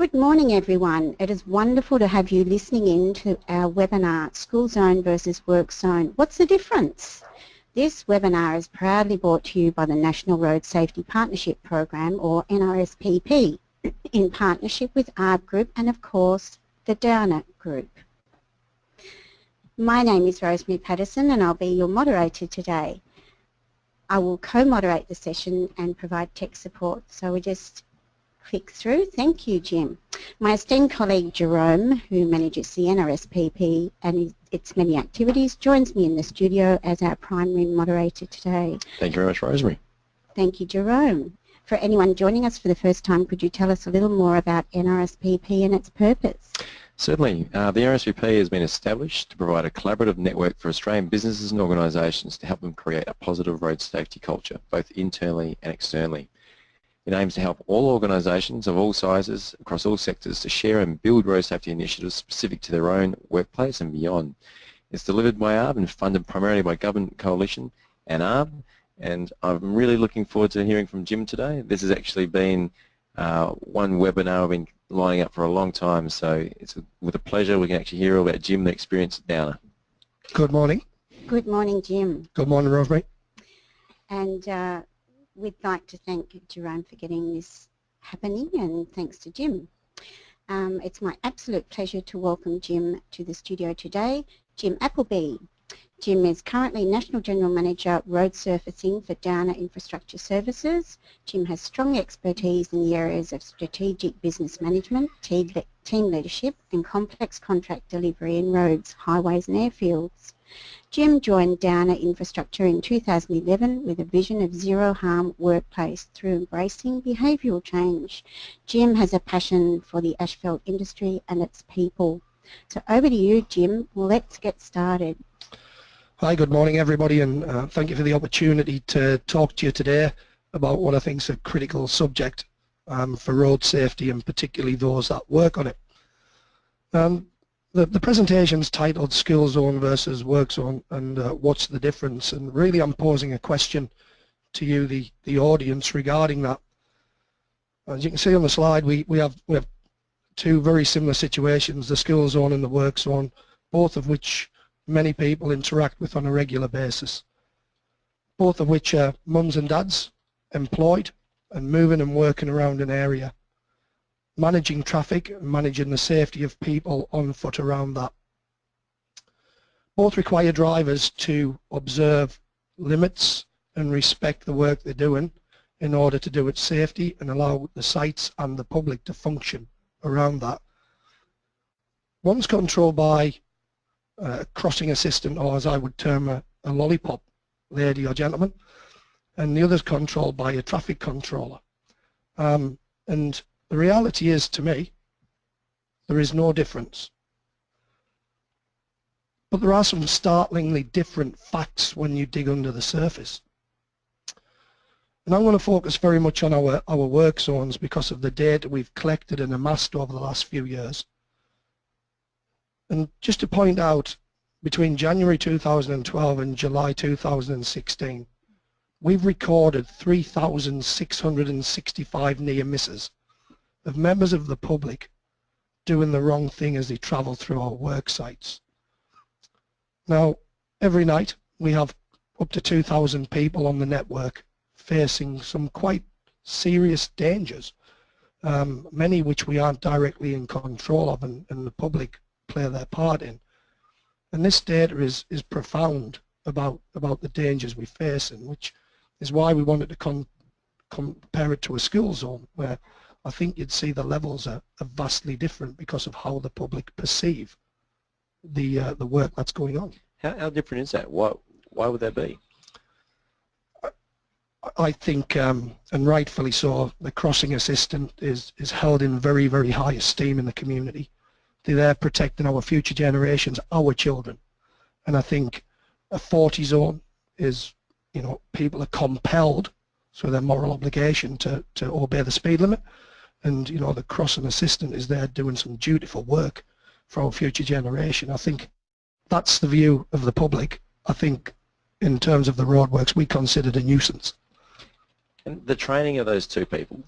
Good morning everyone. It is wonderful to have you listening in to our webinar, School Zone versus Work Zone. What's the difference? This webinar is proudly brought to you by the National Road Safety Partnership Program or NRSPP in partnership with ARB Group and of course the Downer Group. My name is Rosemary Patterson and I'll be your moderator today. I will co-moderate the session and provide tech support so we just click through. Thank you, Jim. My esteemed colleague Jerome, who manages the NRSPP and its many activities, joins me in the studio as our primary moderator today. Thank you very much, Rosemary. Thank you, Jerome. For anyone joining us for the first time, could you tell us a little more about NRSPP and its purpose? Certainly. Uh, the NRSPP has been established to provide a collaborative network for Australian businesses and organisations to help them create a positive road safety culture, both internally and externally. It aims to help all organisations of all sizes across all sectors to share and build road safety initiatives specific to their own workplace and beyond. It's delivered by ARB and funded primarily by Government Coalition and ARB and I'm really looking forward to hearing from Jim today. This has actually been uh, one webinar I've been lining up for a long time so it's with a pleasure we can actually hear all about Jim, the experience at Downer. Good morning. Good morning Jim. Good morning Rosemary. And uh, we'd like to thank Jerome for getting this happening and thanks to Jim. Um, it's my absolute pleasure to welcome Jim to the studio today. Jim Appleby. Jim is currently National General Manager Road Surfacing for Downer Infrastructure Services. Jim has strong expertise in the areas of strategic business management, team leadership and complex contract delivery in roads, highways and airfields. Jim joined Downer Infrastructure in 2011 with a vision of zero harm workplace through embracing behavioural change. Jim has a passion for the asphalt industry and its people. So over to you Jim, let's get started. Hi, good morning everybody and uh, thank you for the opportunity to talk to you today about what I think is a critical subject um, for road safety and particularly those that work on it. Um, the, the presentation's titled School Zone versus Work Zone and uh, what's the difference and really I'm posing a question to you the, the audience regarding that. As you can see on the slide we, we have we have two very similar situations, the school zone and the work zone, both of which many people interact with on a regular basis. Both of which are mums and dads employed and moving and working around an area managing traffic managing the safety of people on foot around that. Both require drivers to observe limits and respect the work they're doing in order to do it safely and allow the sites and the public to function around that. One's controlled by a crossing assistant or as I would term a, a lollipop lady or gentleman and the other's controlled by a traffic controller. Um, and the reality is, to me, there is no difference. But there are some startlingly different facts when you dig under the surface. And I'm going to focus very much on our, our work zones because of the data we've collected and amassed over the last few years. And just to point out, between January 2012 and July 2016, we've recorded 3,665 near misses of members of the public doing the wrong thing as they travel through our work sites. Now, every night we have up to 2,000 people on the network facing some quite serious dangers, um, many which we aren't directly in control of and, and the public play their part in. And this data is, is profound about, about the dangers we face and which is why we wanted to compare it to a school zone where I think you'd see the levels are, are vastly different because of how the public perceive the uh, the work that's going on. How, how different is that? Why, why would that be? I think, um, and rightfully so, the crossing assistant is, is held in very, very high esteem in the community. They're there protecting our future generations, our children. And I think a 40 zone is, you know, people are compelled through their moral obligation to, to obey the speed limit and you know the crossing assistant is there doing some dutiful work for our future generation. I think that's the view of the public. I think in terms of the roadworks we considered a nuisance. And the training of those two people,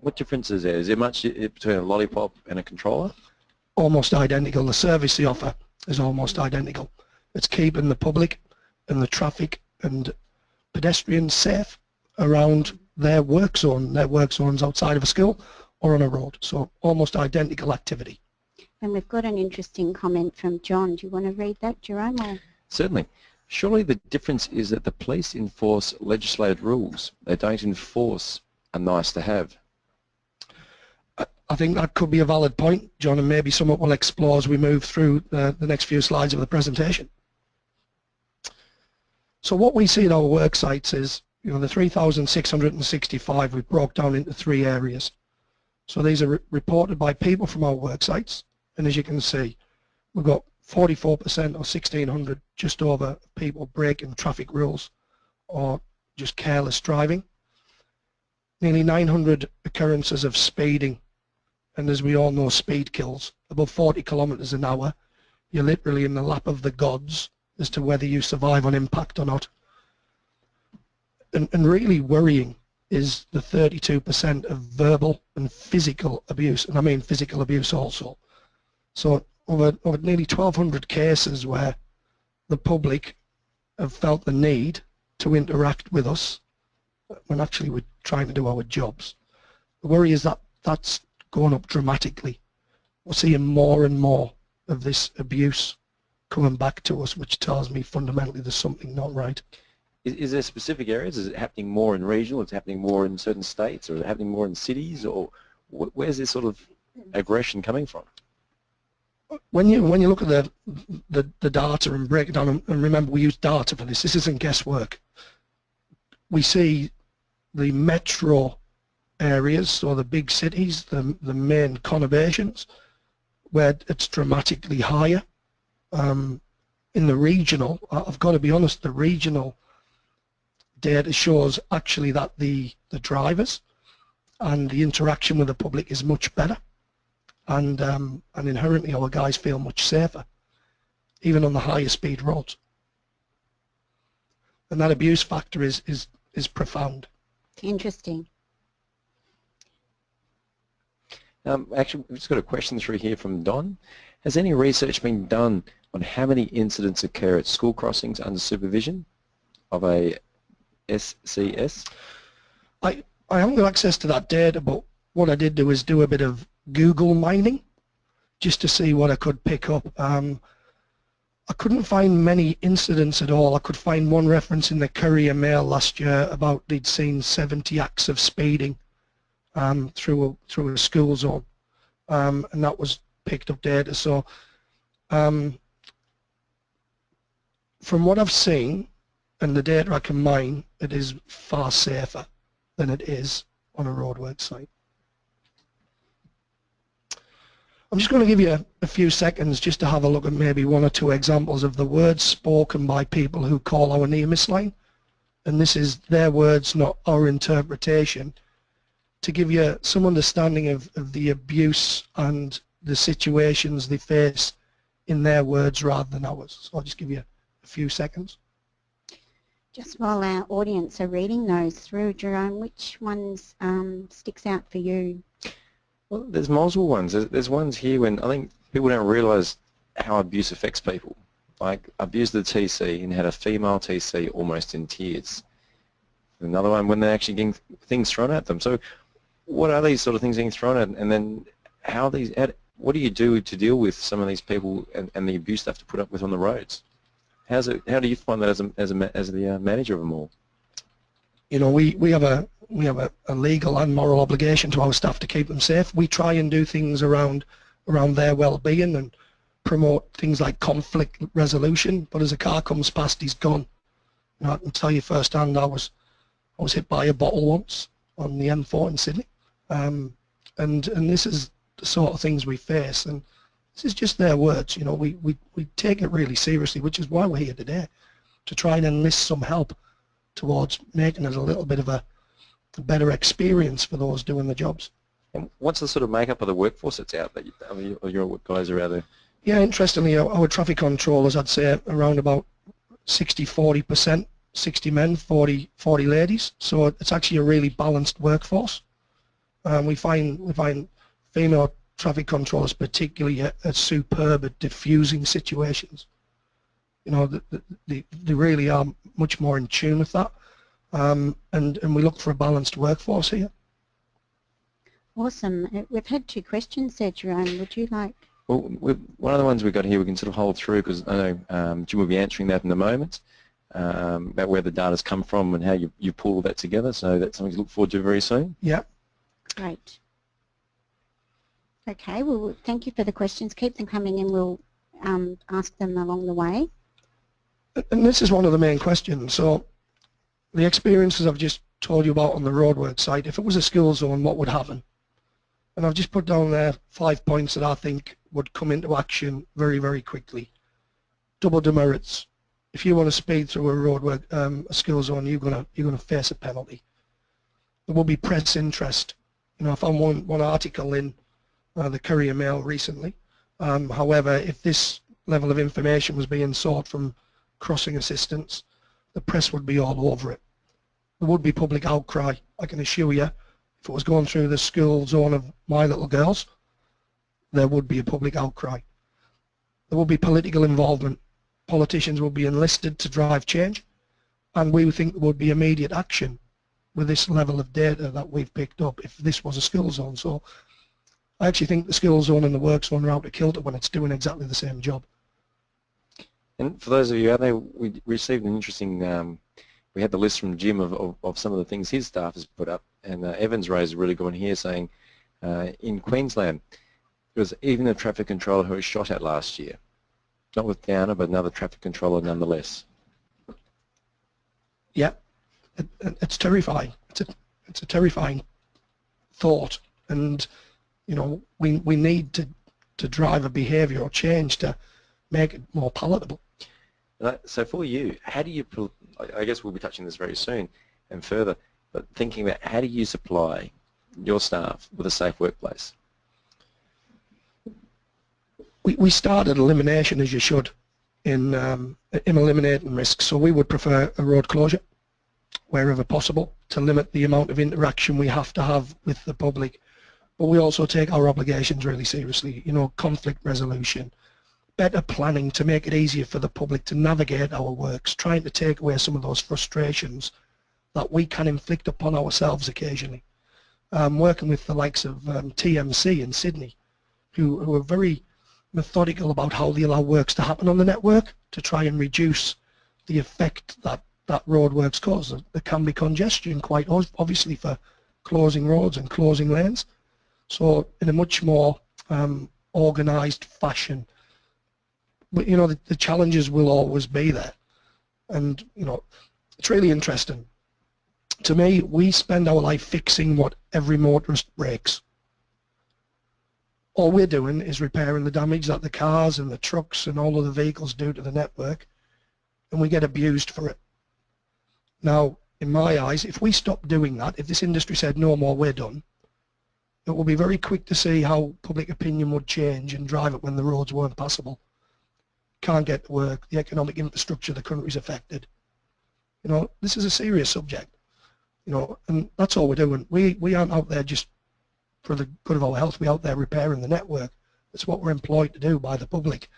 What difference is there? Is there much between a lollipop and a controller? Almost identical. The service they offer is almost identical. It's keeping the public and the traffic and pedestrians safe around their work zone. Their work zones outside of a school or on a road. So almost identical activity. And we've got an interesting comment from John. Do you want to read that, Jerome? Or? Certainly. Surely the difference is that the police enforce legislated rules. They don't enforce a nice to have. I think that could be a valid point, John, and maybe somewhat we'll explore as we move through the, the next few slides of the presentation. So what we see in our work sites is, you know, the 3,665 we broke down into three areas. So these are re reported by people from our work sites, and as you can see, we've got 44% or 1,600 just over people breaking traffic rules or just careless driving. Nearly 900 occurrences of speeding and as we all know speed kills above 40 kilometers an hour you're literally in the lap of the gods as to whether you survive on impact or not and, and really worrying is the 32% of verbal and physical abuse and I mean physical abuse also so over, over nearly 1200 cases where the public have felt the need to interact with us when actually we're trying to do our jobs. The worry is that that's gone up dramatically. We're seeing more and more of this abuse coming back to us, which tells me fundamentally there's something not right. Is, is there specific areas? Is it happening more in regional? It's happening more in certain states, or is it happening more in cities, or wh where's this sort of aggression coming from? When you when you look at the the, the data and break it down, and remember we use data for this. This isn't guesswork. We see the metro areas or the big cities, the, the main conurbations, where it's dramatically higher. Um, in the regional, I've got to be honest, the regional data shows actually that the, the drivers and the interaction with the public is much better and, um, and inherently our guys feel much safer, even on the higher speed roads. And that abuse factor is, is, is profound. Interesting. Um, actually, we've just got a question through here from Don. Has any research been done on how many incidents occur at school crossings under supervision of a SCS? I, I haven't got access to that data, but what I did do is do a bit of Google mining just to see what I could pick up. Um, I couldn't find many incidents at all. I could find one reference in the Courier Mail last year about they'd seen 70 acts of speeding um, through a, through a school zone, um, and that was picked up data. So um, from what I've seen and the data I can mine, it is far safer than it is on a roadwork site. I'm just going to give you a, a, few seconds just to have a look at maybe one or two examples of the words spoken by people who call our NEMIS line. And this is their words, not our interpretation to give you some understanding of, of the abuse and the situations they face in their words rather than ours. So I'll just give you a few seconds. Just while our audience are reading those through, Jerome, which ones um, sticks out for you? Well, there's multiple ones. There's, there's ones here when I think people don't realise how abuse affects people. Like abused the TC and had a female TC almost in tears. Another one when they're actually getting things thrown at them. So what are these sort of things being thrown at, and then how these, what do you do to deal with some of these people and, and the abuse they have to put up with on the roads? How's it, how do you find that as a, as a, as the uh, manager of them all? You know, we, we have a we have a, a, legal and moral obligation to our staff to keep them safe. We try and do things around around their well-being and promote things like conflict resolution. But as a car comes past, he's gone. You know, I can tell you firsthand, I was I was hit by a bottle once on the M4 in Sydney. Um, and and this is the sort of things we face and this is just their words you know we, we, we take it really seriously which is why we're here today to try and enlist some help towards making it a little bit of a, a better experience for those doing the jobs. And what's the sort of makeup of the workforce that's out there? I mean, your guys are out there? Yeah, interestingly, our, our traffic controllers, I'd say around about 60-40% 60 men, 40, 40 ladies. So it's actually a really balanced workforce. Um, we find we find female traffic controllers particularly are, are superb at diffusing situations. You know, they, they, they really are much more in tune with that. Um, and, and we look for a balanced workforce here. Awesome. Uh, we've had two questions there, Jerome. Would you like? Well, one of the ones we've got here we can sort of hold through because I know um, Jim will be answering that in a moment um, about where the data's come from and how you, you pull that together. So that's something to look forward to very soon. Yeah. Great. Okay, well, thank you for the questions. Keep them coming and we'll um, ask them along the way. And this is one of the main questions. So the experiences I've just told you about on the roadwork site, if it was a school zone, what would happen? And I've just put down there five points that I think would come into action very, very quickly. Double demerits. If you want to speed through a roadwork um, a zone, you're gonna you're gonna face a penalty. There will be press interest. You know, if I found one one article in uh, the Courier Mail recently. Um, however, if this level of information was being sought from crossing assistance, the press would be all over it. There would be public outcry, I can assure you, if it was going through the school zone of my little girls, there would be a public outcry. There would be political involvement. Politicians would be enlisted to drive change, and we would think there would be immediate action with this level of data that we've picked up if this was a school zone. So I actually think the school zone and the work zone are out to kilter when it's doing exactly the same job. And for those of you out there, we received an interesting um, we had the list from Jim of, of, of, some of the things his staff has put up, and uh, Evans raised a really good one here saying uh, in Queensland, there was even a traffic controller who was shot at last year. Not with Downer, but another traffic controller nonetheless. Yeah, it, it's terrifying. It's a, it's a terrifying thought, and you know we we need to to drive a behavioural change to make it more palatable. So for you, how do you I guess we'll be touching this very soon and further, but thinking about how do you supply your staff with a safe workplace? We, we started elimination as you should in, um, in eliminating risks. So we would prefer a road closure wherever possible to limit the amount of interaction we have to have with the public. But we also take our obligations really seriously, you know, conflict resolution, better planning to make it easier for the public to navigate our works, trying to take away some of those frustrations that we can inflict upon ourselves occasionally. Um, working with the likes of um, TMC in Sydney, who, who are very methodical about how they allow works to happen on the network to try and reduce the effect that that roadworks cause. There can be congestion quite obviously for closing roads and closing lanes. So in a much more um, organised fashion, but you know the, the challenges will always be there. And you know it's really interesting. To me we spend our life fixing what every motorist breaks. All we're doing is repairing the damage that the cars and the trucks and all of the vehicles do to the network and we get abused for it. Now in my eyes if we stop doing that if this industry said no more we're done it will be very quick to see how public opinion would change and drive it when the roads weren't passable can't get to work, the economic infrastructure of the country is affected. You know, this is a serious subject. You know, and that's all we're doing. We we aren't out there just for the good of our health. We're out there repairing the network. That's what we're employed to do by the public,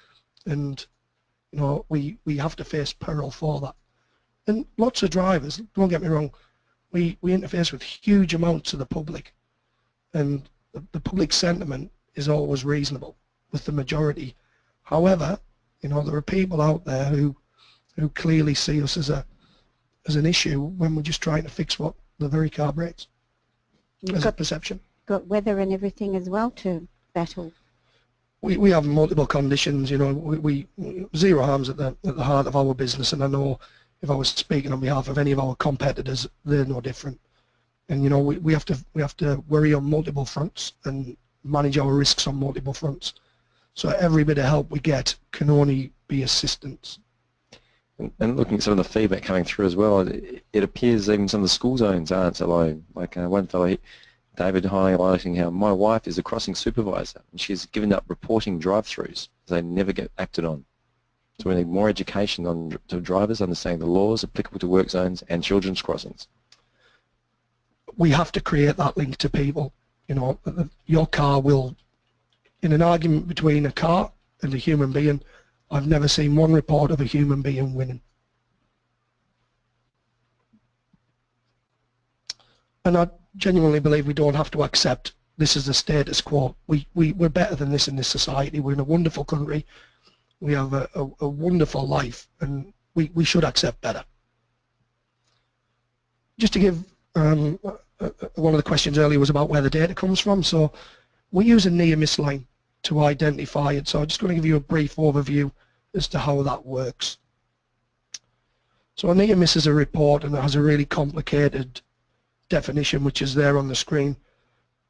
and you know we we have to face peril for that. And lots of drivers. Don't get me wrong. We we interface with huge amounts of the public, and the, the public sentiment is always reasonable with the majority. However, you know, there are people out there who who clearly see us as a as an issue when we're just trying to fix what the very car breaks. You've as got, a perception. Got weather and everything as well to battle. We we have multiple conditions. You know, we, we zero harms at the at the heart of our business, and I know if I was speaking on behalf of any of our competitors, they're no different. And you know, we, we have to we have to worry on multiple fronts and manage our risks on multiple fronts. So every bit of help we get can only be assistance. And, looking at some of the feedback coming through as well, it, appears even some of the school zones aren't alone. Like uh, one fellow, David, highlighting how my wife is a crossing supervisor and she's given up reporting drive-throughs they never get acted on. So we need more education on to drivers understanding the laws applicable to work zones and children's crossings. We have to create that link to people you know, your car will, in an argument between a car and a human being, I've never seen one report of a human being winning. And I genuinely believe we don't have to accept this is the status quo. We, we, we're better than this in this society. We're in a wonderful country. We have a, a, a wonderful life and we, we should accept better. Just to give um, Uh, one of the questions earlier was about where the data comes from. So we use a near miss line to identify it. So I'm just going to give you a brief overview as to how that works. So a near miss is a report and it has a really complicated definition which is there on the screen.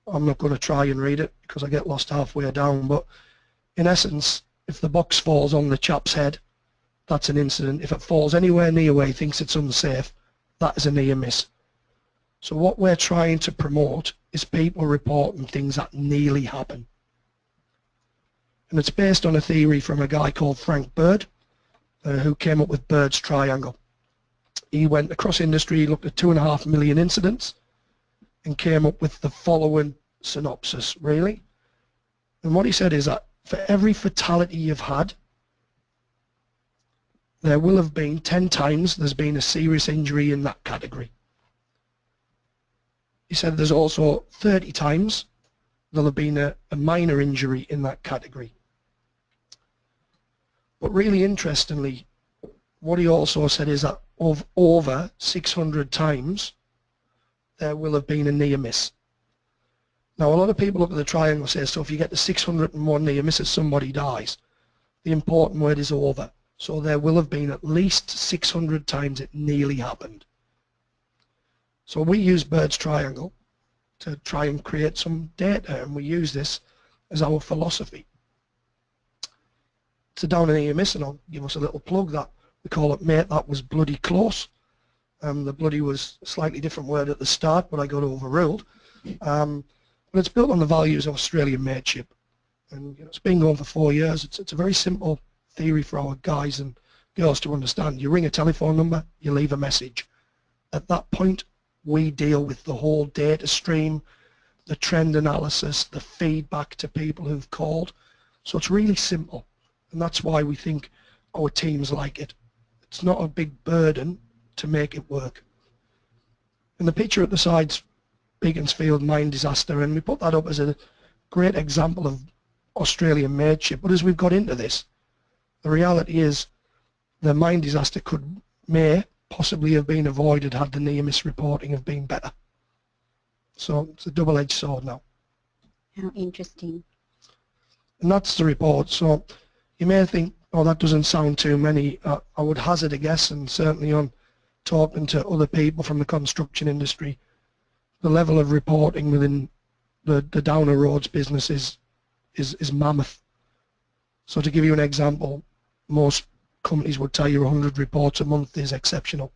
I'm not going to try and read it because I get lost halfway down but in essence if the box falls on the chap's head that's an incident. If it falls anywhere near where he thinks it's unsafe that is a near miss. So what we're trying to promote is people reporting things that nearly happen. And it's based on a theory from a guy called Frank Bird uh, who came up with Bird's triangle. He went across industry, looked at two and a half million incidents and came up with the following synopsis, really. And what he said is that for every fatality you've had, there will have been 10 times there's been a serious injury in that category. He said there's also 30 times there'll have been a, a minor injury in that category. But really interestingly, what he also said is that of over 600 times there will have been a near miss. Now a lot of people look at the triangle and say, so if you get to 601 near misses, somebody dies. The important word is over. So there will have been at least 600 times it nearly happened. So we use Bird's triangle to try and create some data and we use this as our philosophy. So down in here missing I'll give us a little plug that we call it mate that was bloody close. Um, the bloody was a slightly different word at the start but I got overruled. Um, but it's built on the values of Australian mateship and you know, it's been going for four years. It's, it's a very simple theory for our guys and girls to understand. You ring a telephone number, you leave a message. At that point, we deal with the whole data stream, the trend analysis, the feedback to people who've called. So it's really simple. And that's why we think our teams like it. It's not a big burden to make it work. And the picture at the side's Beaconsfield mine disaster, and we put that up as a great example of Australian mateship. But as we've got into this, the reality is the mine disaster could may possibly have been avoided had the near miss reporting have been better. So it's a double-edged sword now. How interesting. And that's the report. So you may think, oh, that doesn't sound too many. Uh, I would hazard a guess, and certainly on talking to other people from the construction industry, the level of reporting within the, the Downer Roads business is, is, is mammoth. So to give you an example, most companies would tell you 100 reports a month is exceptional.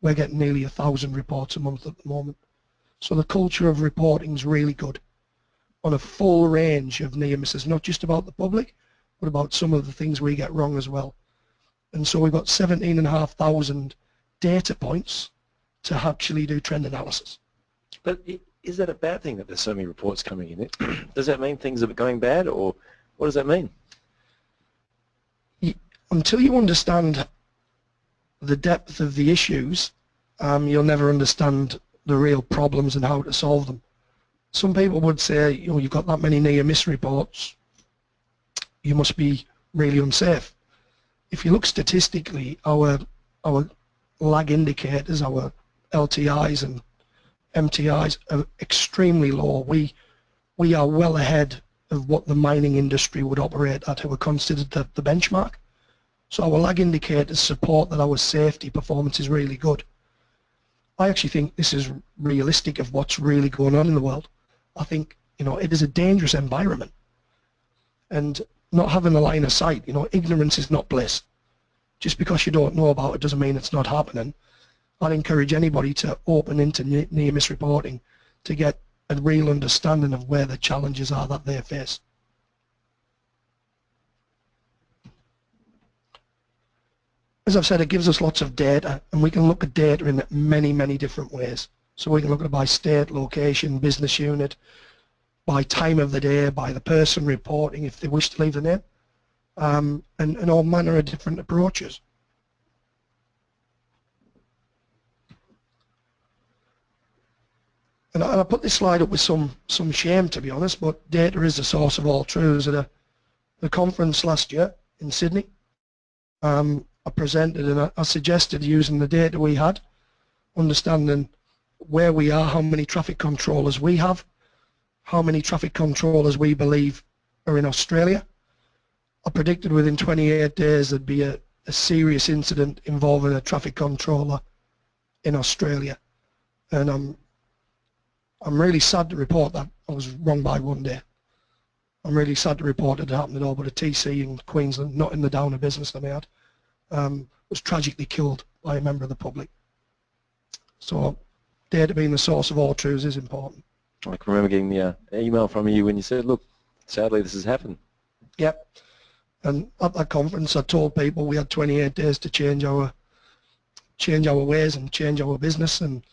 We're getting nearly a thousand reports a month at the moment. So the culture of reporting is really good on a full range of near misses, not just about the public, but about some of the things we get wrong as well. And so we've got 17,500 data points to actually do trend analysis. But is that a bad thing that there's so many reports coming in? does that mean things are going bad or what does that mean? Until you understand the depth of the issues, um, you'll never understand the real problems and how to solve them. Some people would say, you know, you've got that many near miss reports, you must be really unsafe. If you look statistically, our our lag indicators, our LTIs and MTIs are extremely low. We we are well ahead of what the mining industry would operate at, who are considered the, the benchmark. So our lag indicators support that our safety performance is really good. I actually think this is realistic of what's really going on in the world. I think, you know, it is a dangerous environment. And not having a line of sight, you know, ignorance is not bliss. Just because you don't know about it doesn't mean it's not happening. I'd encourage anybody to open into near miss reporting to get a real understanding of where the challenges are that they face. As I've said, it gives us lots of data, and we can look at data in many, many different ways. So we can look at it by state, location, business unit, by time of the day, by the person reporting if they wish to leave the name, um, and, and all manner of different approaches. And I, and I put this slide up with some some shame to be honest, but data is the source of all truths. At a, the conference last year in Sydney, um, I presented and I, I suggested using the data we had, understanding where we are, how many traffic controllers we have, how many traffic controllers we believe are in Australia. I predicted within 28 days there'd be a, a serious incident involving a traffic controller in Australia. And I'm I'm really sad to report that I was wrong by one day. I'm really sad to report it happened at all, but a TC in Queensland, not in the Downer business that I had, um, was tragically killed by a member of the public. So data being the source of all truths is important. I can remember getting the uh, email from you when you said, look, sadly this has happened. Yep. And at that conference I told people we had 28 days to change our change our ways and change our business and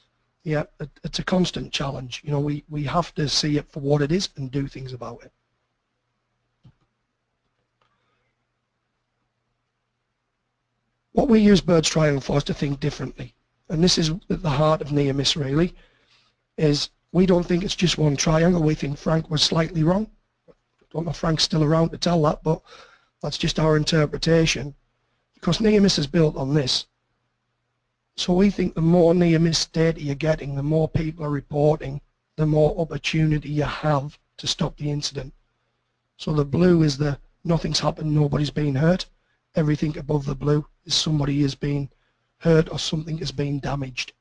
yeah, it, it's a constant challenge. You know, we, we have to see it for what it is and do things about it. What we use Bird's Triangle for is to think differently. And this is at the heart of near miss really, is we don't think it's just one triangle. We think Frank was slightly wrong. I don't know if Frank's still around to tell that, but that's just our interpretation. Because near miss is built on this. So we think the more near miss data you're getting, the more people are reporting, the more opportunity you have to stop the incident. So the blue is the nothing's happened, nobody's been hurt. Everything above the blue is somebody is being hurt or something is being damaged.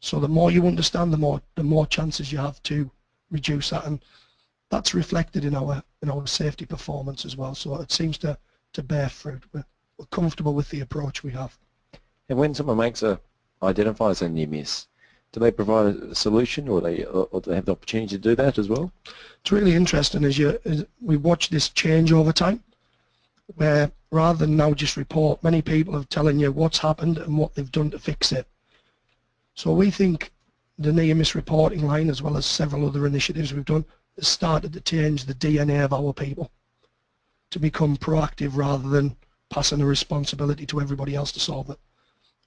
So the more you understand, the more the more chances you have to reduce that, and that's reflected in our in our safety performance as well. So it seems to to bear fruit. We're, we're comfortable with the approach we have. And when someone makes a identifies a near miss, do they provide a solution, or they or do they have the opportunity to do that as well? It's really interesting as you as we watch this change over time, where rather than now just report, many people are telling you what's happened and what they've done to fix it. So we think the near miss reporting line, as well as several other initiatives we've done, has started to change the DNA of our people to become proactive rather than passing the responsibility to everybody else to solve it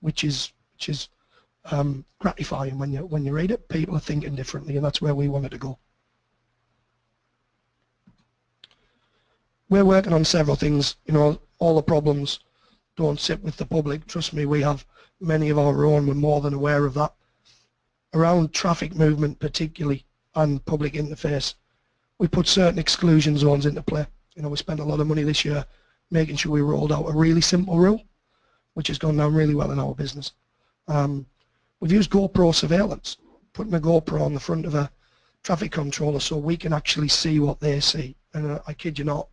which is which is um, gratifying when you when you read it. People are thinking differently, and that's where we wanted to go. We're working on several things. You know, all the problems don't sit with the public. Trust me, we have many of our own. We're more than aware of that. Around traffic movement, particularly, and public interface, we put certain exclusion zones into play. You know, we spent a lot of money this year making sure we rolled out a really simple rule which has gone down really well in our business. Um, we've used GoPro surveillance, putting a GoPro on the front of a traffic controller so we can actually see what they see. And uh, I kid you not,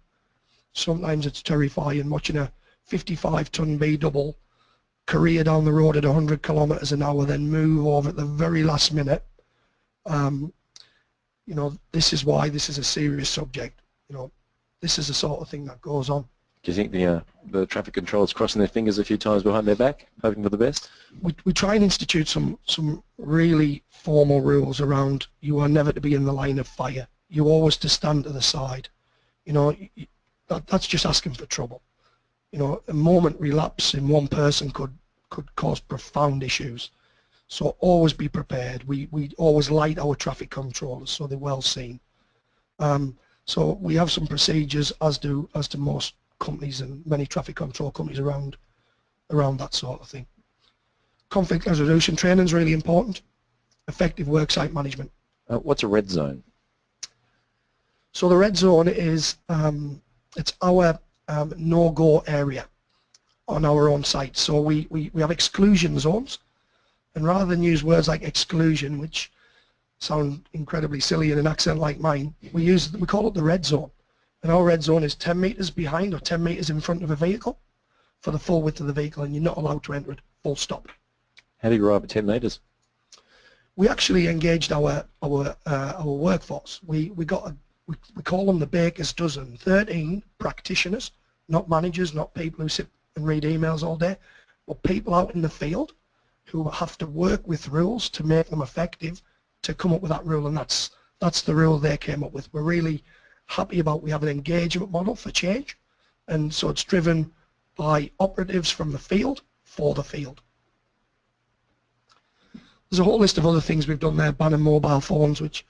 sometimes it's terrifying watching a 55 ton B double career down the road at 100 kilometers an hour then move over at the very last minute. Um, you know, this is why this is a serious subject. You know, this is the sort of thing that goes on. Do you think the uh, the traffic controllers crossing their fingers a few times behind their back, hoping for the best? We, we try and institute some some really formal rules around you are never to be in the line of fire. You always to stand to the side. You know, that, that's just asking for trouble. You know, a moment relapse in one person could could cause profound issues. So always be prepared. We we always light our traffic controllers so they're well seen. Um, so we have some procedures as do as do most companies and many traffic control companies around around that sort of thing. Conflict resolution training is really important. Effective worksite management. Uh, what's a red zone? So the red zone is um, it's our um, no-go area on our own site. So we, we, we have exclusion zones and rather than use words like exclusion which sound incredibly silly in an accent like mine, we use we call it the red zone and our red zone is 10 meters behind or 10 meters in front of a vehicle for the full width of the vehicle and you're not allowed to enter it full stop. How do you arrive at 10 meters? We actually engaged our our uh, our workforce. We we got a, we, we call them the baker's dozen, 13 practitioners, not managers, not people who sit and read emails all day, but people out in the field who have to work with rules to make them effective to come up with that rule and that's That's the rule they came up with. We're really happy about we have an engagement model for change and so it's driven by operatives from the field for the field. There's a whole list of other things we've done there, banning mobile phones, which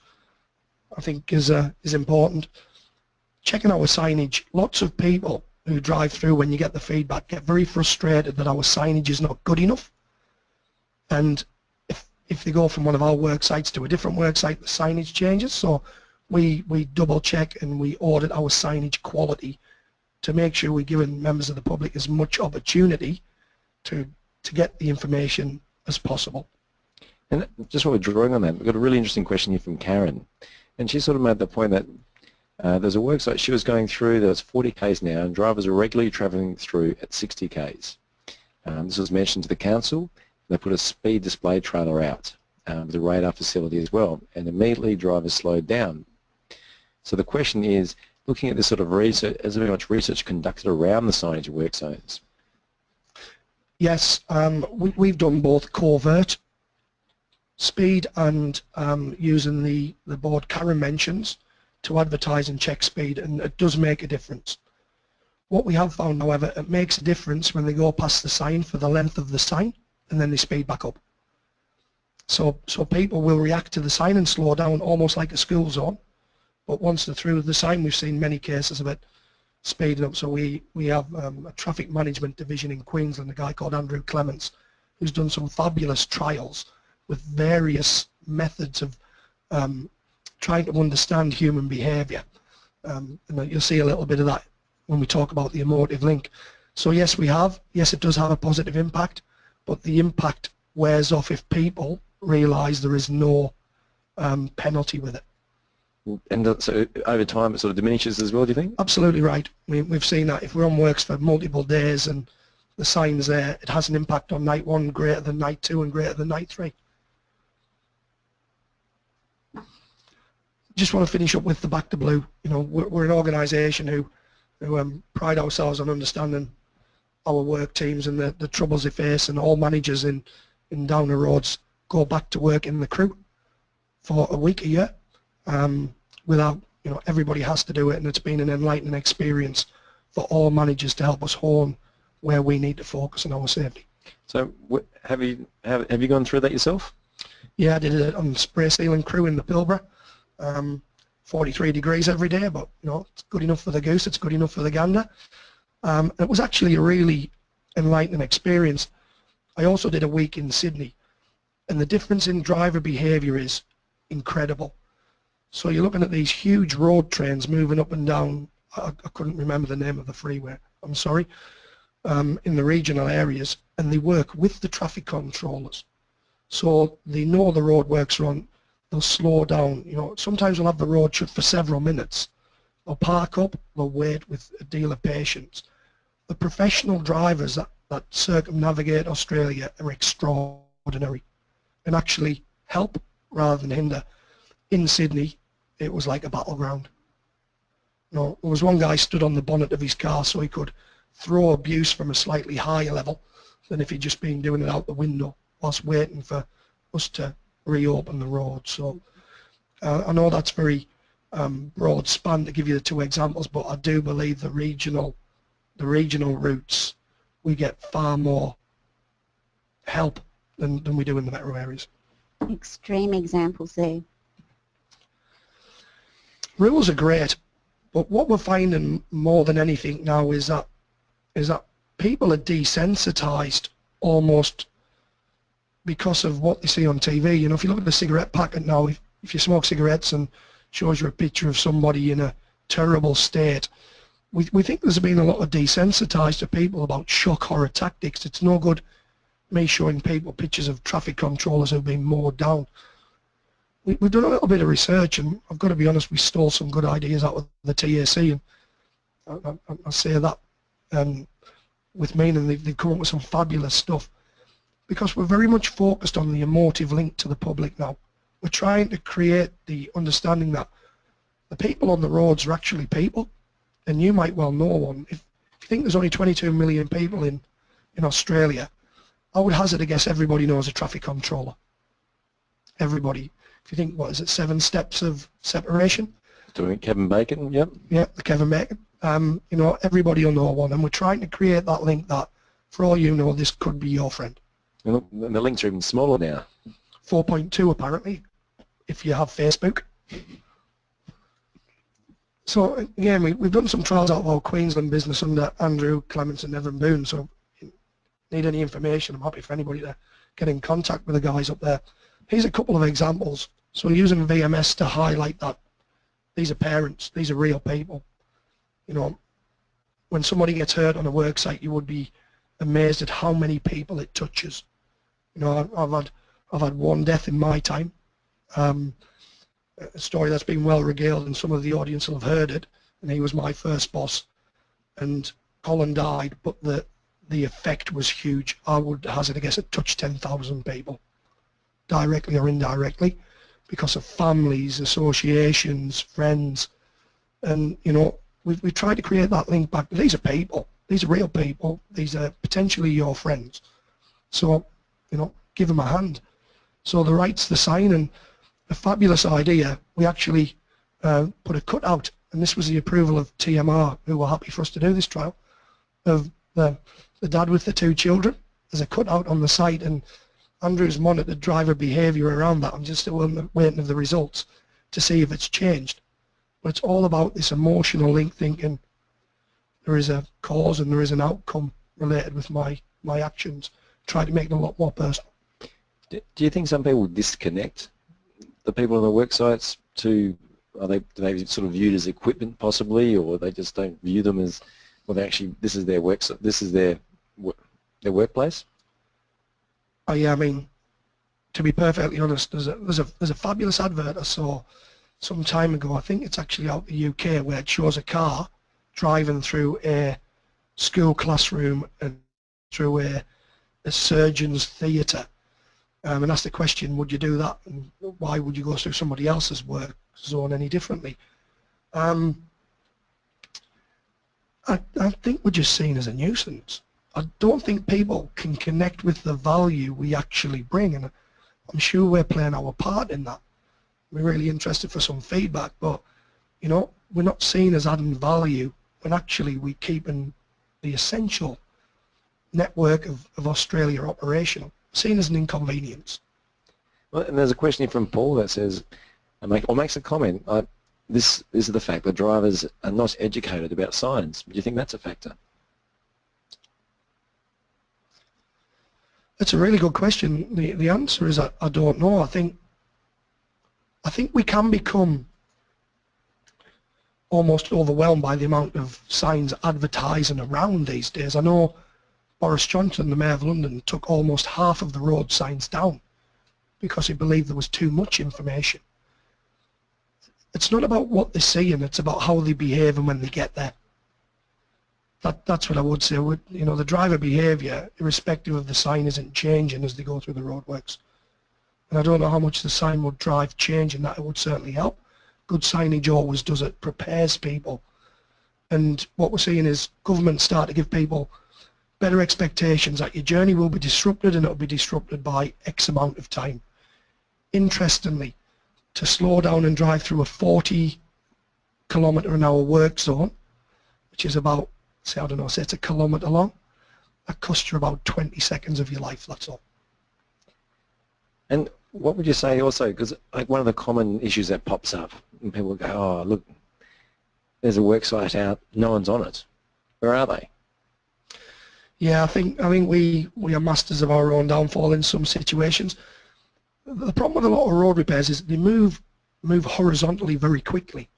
I think is uh, is important. Checking our signage. Lots of people who drive through when you get the feedback get very frustrated that our signage is not good enough. And if if they go from one of our work sites to a different work site, the signage changes. So we we double check and we audit our signage quality to make sure we're giving members of the public as much opportunity to to get the information as possible. And just while we're drawing on that, we've got a really interesting question here from Karen. And she sort of made the point that uh, there's a worksite she was going through, there's 40 Ks now, and drivers are regularly travelling through at 60 Ks. Um, this was mentioned to the council. They put a speed display trailer out um, a radar facility as well, and immediately drivers slowed down. So the question is, looking at this sort of research, is there much research conducted around the signage of work zones? Yes, um, we, have done both covert speed and um, using the, the board Karen mentions to advertise and check speed and it does make a difference. What we have found however, it makes a difference when they go past the sign for the length of the sign and then they speed back up. So, so people will react to the sign and slow down almost like a school zone but once they're through the sign, we've seen many cases of it speeding up. So we, we have um, a traffic management division in Queensland, a guy called Andrew Clements, who's done some fabulous trials with various methods of um, trying to understand human behaviour. Um, and you'll see a little bit of that when we talk about the emotive link. So yes, we have. Yes, it does have a positive impact, but the impact wears off if people realise there is no um, penalty with it. And so over time it sort of diminishes as well, do you think? Absolutely right. We, we've seen that if we're on works for multiple days and the sign's there, it has an impact on night one greater than night two and greater than night three. Just want to finish up with the back to blue. You know, we're, we're an organisation who, who um, pride ourselves on understanding our work teams and the, the troubles they face and all managers in, in Downer Roads go back to work in the crew for a week a year um, without, you know, everybody has to do it and it's been an enlightening experience for all managers to help us hone where we need to focus on our safety. So have you have, have you gone through that yourself? Yeah, I did it on spray sealing crew in the Pilbara. Um, 43 degrees every day, but you know, it's good enough for the goose, it's good enough for the gander. Um, it was actually a really enlightening experience. I also did a week in Sydney, and the difference in driver behaviour is incredible. So you're looking at these huge road trains moving up and down, I, I couldn't remember the name of the freeway, I'm sorry, um, in the regional areas, and they work with the traffic controllers. So they know the roadworks are on, they'll slow down, you know, sometimes they'll have the road shut for several minutes. They'll park up, they'll wait with a deal of patience. The professional drivers that, that circumnavigate Australia are extraordinary and actually help rather than hinder. In Sydney, it was like a battleground. You know, there was one guy stood on the bonnet of his car so he could throw abuse from a slightly higher level than if he'd just been doing it out the window whilst waiting for us to reopen the road. So uh, I know that's very um, broad span to give you the two examples, but I do believe the regional, the regional routes, we get far more help than, than we do in the metro areas. Extreme examples there. Rules are great, but what we're finding more than anything now is that is that people are desensitized almost because of what they see on TV. You know, if you look at the cigarette packet now, if, if you smoke cigarettes and shows you a picture of somebody in a terrible state, we, we think there's been a lot of desensitized to people about shock horror tactics. It's no good me showing people pictures of traffic controllers who've been mowed down we, have done a little bit of research and I've got to be honest, we stole some good ideas out of the TAC and I, I, I say that um, with meaning they've, they've come up with some fabulous stuff because we're very much focused on the emotive link to the public now. We're trying to create the understanding that the people on the roads are actually people and you might well know one. If you think there's only 22 million people in, in Australia, I would hazard a guess everybody knows a traffic controller. Everybody if you think, what is it, seven steps of separation? Doing Kevin Bacon, yep. Yeah, the Kevin Bacon. Um, you know, everybody will know one, and we're trying to create that link that, for all you know, this could be your friend. And the links are even smaller now. 4.2 apparently, if you have Facebook. So again, we, we've done some trials out of our Queensland business under Andrew Clements and Evan Boone. So need any information, I'm happy for anybody to get in contact with the guys up there. Here's a couple of examples. So using VMS to highlight that these are parents, these are real people. You know, when somebody gets hurt on a work site, you would be amazed at how many people it touches. You know, I've, had I've had one death in my time. Um, a story that's been well regaled and some of the audience will have heard it. And he was my first boss. And Colin died but the the effect was huge. I would hazard a guess it touched 10,000 people directly or indirectly because of families associations friends. And you know we've, we've tried to create that link back. These are people. These are real people. These are potentially your friends. So you know give them a hand so the right's the sign and a fabulous idea. We actually uh, put a cutout, and this was the approval of TMR, who were happy for us to do this trial, of the, the dad with the two children. There's a cutout on the site, and Andrew's monitored driver behaviour around that. I'm just waiting for the results to see if it's changed. But it's all about this emotional link thinking. There is a cause and there is an outcome related with my, my actions. Try to make them a lot more personal. Do you think some people disconnect the people on the work sites to are they maybe sort of viewed as equipment possibly, or they just don't view them as well? They actually this is their work this is their their workplace. Oh yeah, I mean, to be perfectly honest, there's a there's a there's a fabulous advert I saw some time ago. I think it's actually out in the UK where it shows a car driving through a school classroom and through a, a surgeon's theatre um, and ask the question, would you do that? And why would you go through somebody else's work zone any differently? Um, I, I think we're just seen as a nuisance. I don't think people can connect with the value we actually bring, and I'm sure we're playing our part in that. We're really interested for some feedback, but you know, we're not seen as adding value when actually we're keeping the essential network of, of Australia operational seen as an inconvenience. Well, and there's a question here from Paul that says, or makes a comment, uh, this, this is the fact that drivers are not educated about signs. Do you think that's a factor? That's a really good question. The, the answer is I, I don't know. I think I think we can become almost overwhelmed by the amount of signs advertising around these days. I know Boris Johnson, the Mayor of London, took almost half of the road signs down because he believed there was too much information. It's not about what they're seeing, it's about how they behave and when they get there. That, that's what I would say. Would, you know, the driver behaviour, irrespective of the sign, isn't changing as they go through the roadworks. And I don't know how much the sign would drive change and that it would certainly help. Good signage always does it, prepares people. And what we're seeing is government start to give people better expectations that your journey will be disrupted and it will be disrupted by X amount of time. Interestingly, to slow down and drive through a 40 kilometre an hour work zone, which is about, say, I don't know, say it's a kilometre long, that costs you about 20 seconds of your life, that's all. And what would you say also, because like one of the common issues that pops up, and people go, oh, look, there's a work site out, no one's on it. Where are they? Yeah, I think I think we we are masters of our own downfall in some situations. The problem with a lot of road repairs is they move move horizontally very quickly.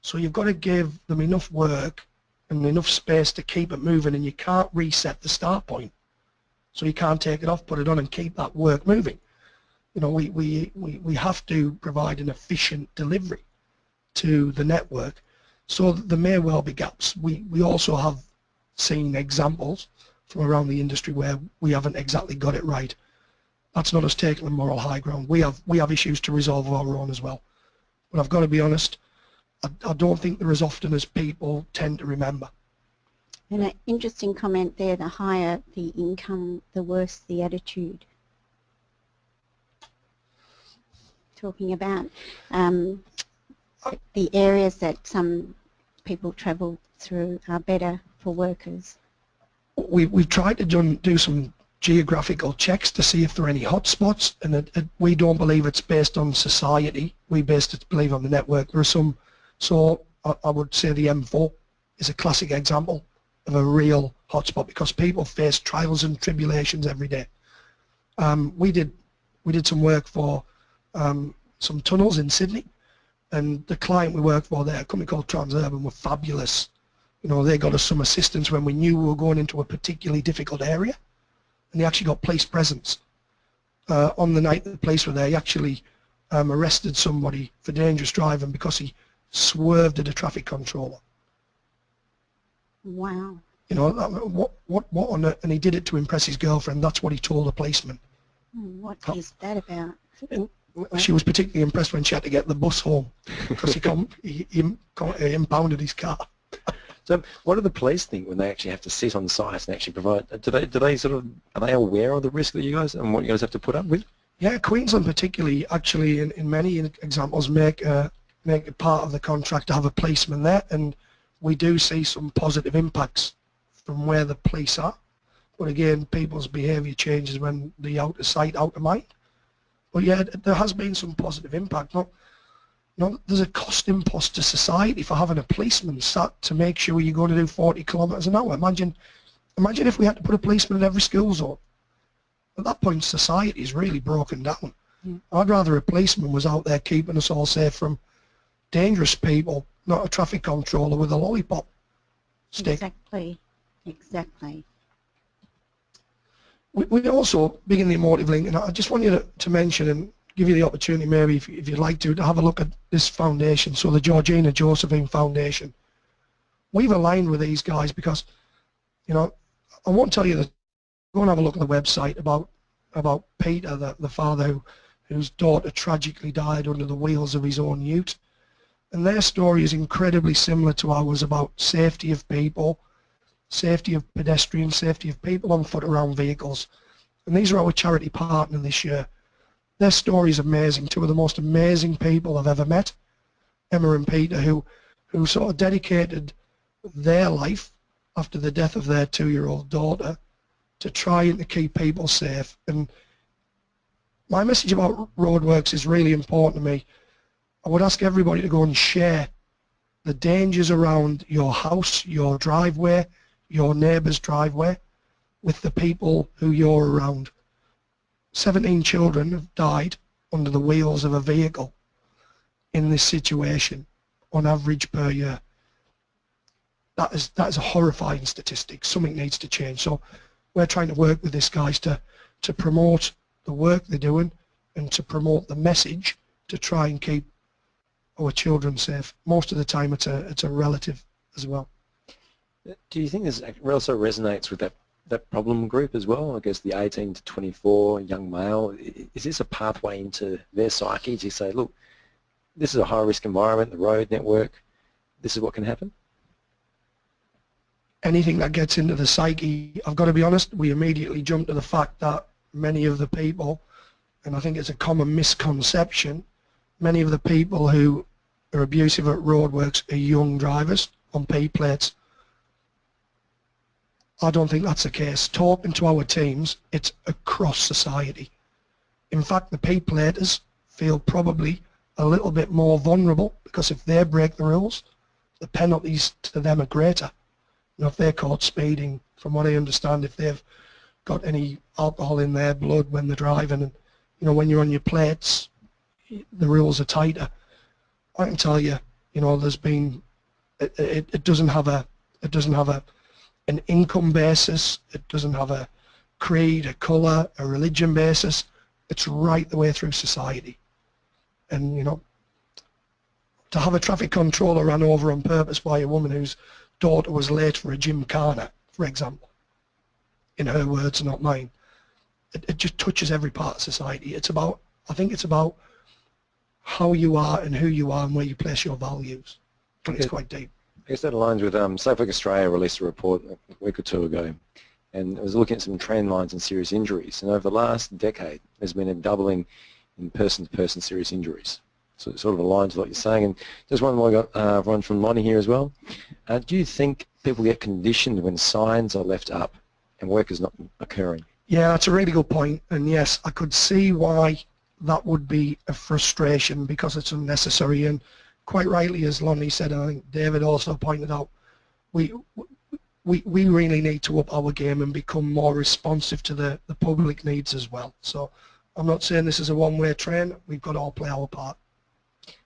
So you've got to give them enough work and enough space to keep it moving and you can't reset the start point. So you can't take it off, put it on and keep that work moving. You know, we, we, we, we have to provide an efficient delivery to the network. So there may well be gaps. We, we also have seen examples from around the industry where we haven't exactly got it right. That's not us taking the moral high ground. We have we have issues to resolve of our own as well. But I've got to be honest, I, I don't think they're as often as people tend to remember. And an interesting comment there, the higher the income, the worse the attitude. talking about um, the areas that some people travel through are better for workers. We, we've tried to do, do some geographical checks to see if there are any hotspots and it, it, we don't believe it's based on society. We based it believe on the network. There are some, so I, I would say the M4 is a classic example of a real hotspot because people face trials and tribulations every day. Um, we did we did some work for um, some tunnels in Sydney and the client we worked for there, a company called Transurban, were fabulous. You know, they got us some assistance when we knew we were going into a particularly difficult area and they actually got police presence. Uh, on the night the police were there, he actually um, arrested somebody for dangerous driving because he swerved at a traffic controller. Wow. You know, what, what, what on and he did it to impress his girlfriend. That's what he told the policeman. Hmm, what is that about? She was particularly impressed when she had to get the bus home because he, he, he impounded his car. So what do the police think when they actually have to sit on site and actually provide, do they, do they sort of, are they aware of the risk that you guys, and what you guys have to put up with? Yeah, Queensland particularly, actually in, in many examples make, uh, make part of the contract to have a policeman there and we do see some positive impacts from where the police are. But again, people's behaviour changes when the out of sight, out of mind. But yeah, there has been some positive impact. Not, not, there's a cost impost to society for having a policeman sat to make sure you're going to do 40 kilometres an hour. Imagine, imagine if we had to put a policeman in every school zone. At that point, society is really broken down. Mm. I'd rather a policeman was out there keeping us all safe from dangerous people, not a traffic controller with a lollipop stick. Exactly, exactly. We, we also begin the emotive link, and I just want you to, to mention and give you the opportunity, maybe if, if you'd like to, to have a look at this foundation, so the Georgina Josephine Foundation. We've aligned with these guys because, you know, I won't tell you that. Go and have a look at the website about about Peter, the, the father who, whose daughter tragically died under the wheels of his own ute. And their story is incredibly similar to ours about safety of people, safety of pedestrians, safety of people on foot around vehicles. And these are our charity partner this year. Their story is amazing. Two of the most amazing people I've ever met, Emma and Peter, who, who sort of dedicated their life after the death of their two-year-old daughter to trying to keep people safe. And my message about roadworks is really important to me. I would ask everybody to go and share the dangers around your house, your driveway, your neighbour's driveway with the people who you're around. 17 children have died under the wheels of a vehicle in this situation on average per year. That is, that is a horrifying statistic. Something needs to change. So we're trying to work with these guys to, to promote the work they're doing and to promote the message to try and keep our children safe. Most of the time it's a, it's a relative as well. Do you think this also resonates with that, that problem group as well? I guess the 18 to 24 young male, is this a pathway into their psyche to say, look, this is a high risk environment, the road network, this is what can happen? Anything that gets into the psyche, I've got to be honest, we immediately jump to the fact that many of the people, and I think it's a common misconception, many of the people who are abusive at roadworks are young drivers on P plates. I don't think that's the case. Talking to our teams, it's across society. In fact, the P platers feel probably a little bit more vulnerable because if they break the rules, the penalties to them are greater. You know, if they're caught speeding, from what I understand, if they've got any alcohol in their blood when they're driving, and you know, when you're on your plates, the rules are tighter. I can tell you, you know, there's been, it, it, it doesn't have a, it doesn't have a, an income basis, it doesn't have a creed, a colour, a religion basis, it's right the way through society. And, you know, to have a traffic controller run over on purpose by a woman whose daughter was late for a gymkhana, for example, in her words, not mine, it, it just touches every part of society. It's about, I think it's about how you are and who you are and where you place your values. Think it's quite deep. Guess that aligns with um, Safe Work Australia released a report a week or two ago and it was looking at some trend lines in serious injuries and over the last decade there's been a doubling in person-to-person -person serious injuries. So it sort of aligns with what you're saying. And just one more, got uh, one from Lonnie here as well. Uh, do you think people get conditioned when signs are left up and work is not occurring? Yeah, that's a really good point. And yes, I could see why that would be a frustration because it's unnecessary. And quite rightly, as Lonnie said, and I think David also pointed out, we we, we really need to up our game and become more responsive to the, the public needs as well. So I'm not saying this is a one-way train. We've got to all play our part.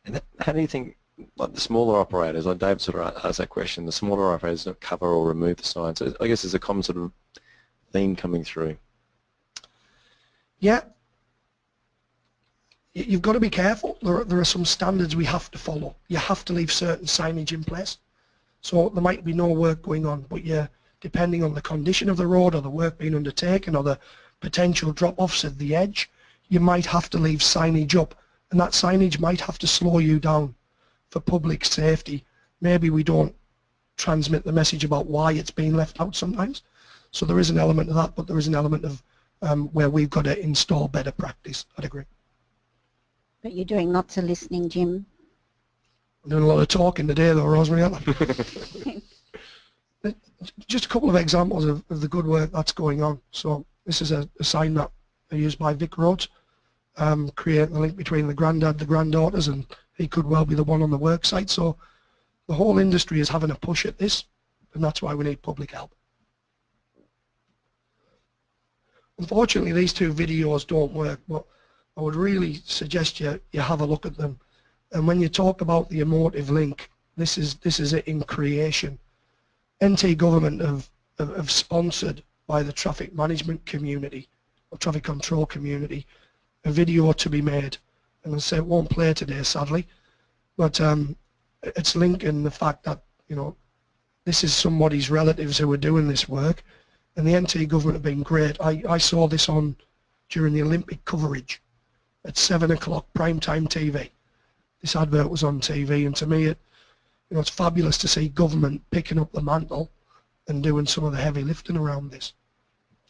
And how do you think, like the smaller operators, like Dave sort of asked that question, the smaller operators don't cover or remove the signs. I guess there's a common sort of theme coming through. Yeah. You've got to be careful. There are, there are some standards we have to follow. You have to leave certain signage in place. So there might be no work going on, but yeah, depending on the condition of the road or the work being undertaken or the potential drop-offs at the edge, you might have to leave signage up and that signage might have to slow you down for public safety. Maybe we don't transmit the message about why it's being left out sometimes. So there is an element of that, but there is an element of um, where we've got to install better practice. I'd agree. But you're doing lots of listening, Jim. I'm doing a lot of talking today, though, Rosemary. Just a couple of examples of, of, the good work that's going on. So this is a, a sign that I used by Vic Roads um, create the link between the granddad, the granddaughters, and he could well be the one on the work site. So the whole industry is having a push at this, and that's why we need public help. Unfortunately, these two videos don't work, but I would really suggest you, you have a look at them. And when you talk about the emotive link, this is, this is it in creation. NT government have, have, sponsored by the traffic management community, or traffic control community, a video to be made. And I say it won't play today, sadly, but um, it's linking the fact that, you know, this is somebody's relatives who are doing this work, and the NT government have been great. I, I saw this on during the Olympic coverage at 7 o'clock primetime TV. This advert was on TV, and to me, it, you know, it's fabulous to see government picking up the mantle and doing some of the heavy lifting around this.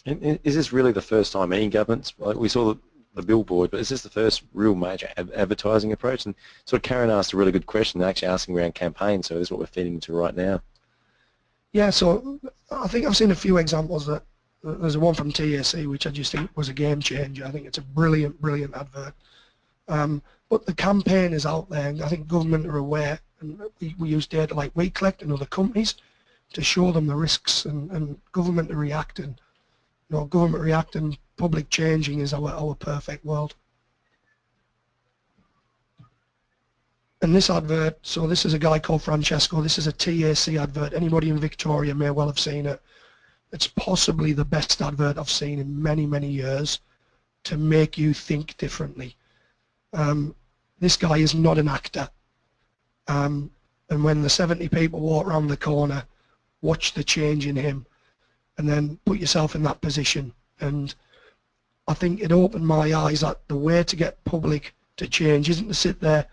And is this really the first time any governments, like we saw the billboard, but is this the first real major advertising approach? And sort of Karen asked a really good question, actually asking around campaigns, so this is what we're feeding into right now. Yeah, so I think I've seen a few examples that there's one from TAC which I just think was a game changer. I think it's a brilliant, brilliant advert. Um, but the campaign is out there and I think government are aware and we, we use data like WeCollect and other companies to show them the risks and, and government are reacting. You know, government reacting public changing is our, our perfect world. And this advert, so this is a guy called Francesco, this is a TAC advert, anybody in Victoria may well have seen it. It's possibly the best advert I've seen in many, many years to make you think differently. Um, this guy is not an actor. Um, and when the 70 people walk around the corner, watch the change in him and then put yourself in that position and I think it opened my eyes that the way to get public to change isn't to sit there